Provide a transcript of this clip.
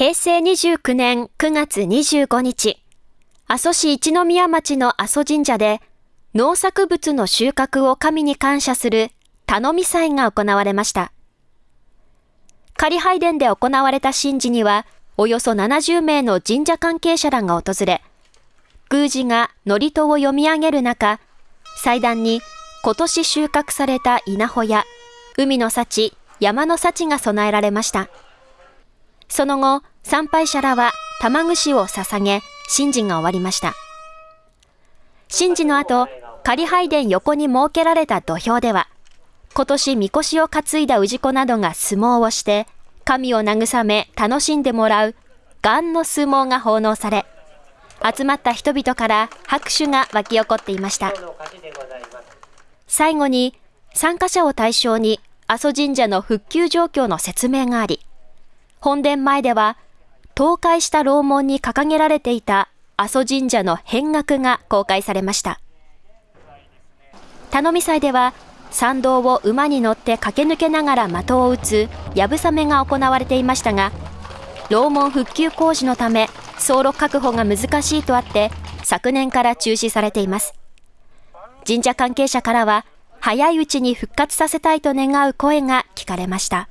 平成29年9月25日、阿蘇市一宮町の阿蘇神社で、農作物の収穫を神に感謝する頼み祭が行われました。仮拝殿で行われた神事には、およそ70名の神社関係者らが訪れ、宮司が祝詞を読み上げる中、祭壇に今年収穫された稲穂や海の幸、山の幸が備えられました。その後、参拝者らは玉串を捧げ、神事が終わりました。神事の後、仮拝殿横に設けられた土俵では、今年みこしを担いだ氏子などが相撲をして、神を慰め楽しんでもらう、元の相撲が奉納され、集まった人々から拍手が沸き起こっていました。最後に、参加者を対象に阿蘇神社の復旧状況の説明があり、本殿前では、倒壊した楼門に掲げられていた阿蘇神社の変額が公開されました。頼み祭では、参道を馬に乗って駆け抜けながら的を撃つやぶさめが行われていましたが、楼門復旧工事のため走路確保が難しいとあって、昨年から中止されています。神社関係者からは、早いうちに復活させたいと願う声が聞かれました。